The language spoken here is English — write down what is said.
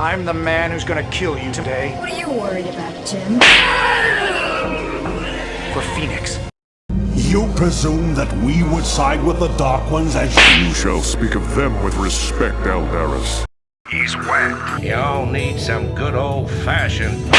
I'm the man who's gonna kill you today. What are you worried about, Jim? For Fenix. You presume that we would side with the Dark Ones as You shall speak of them with respect, Aldaris. He's wet. Y'all need some good old-fashioned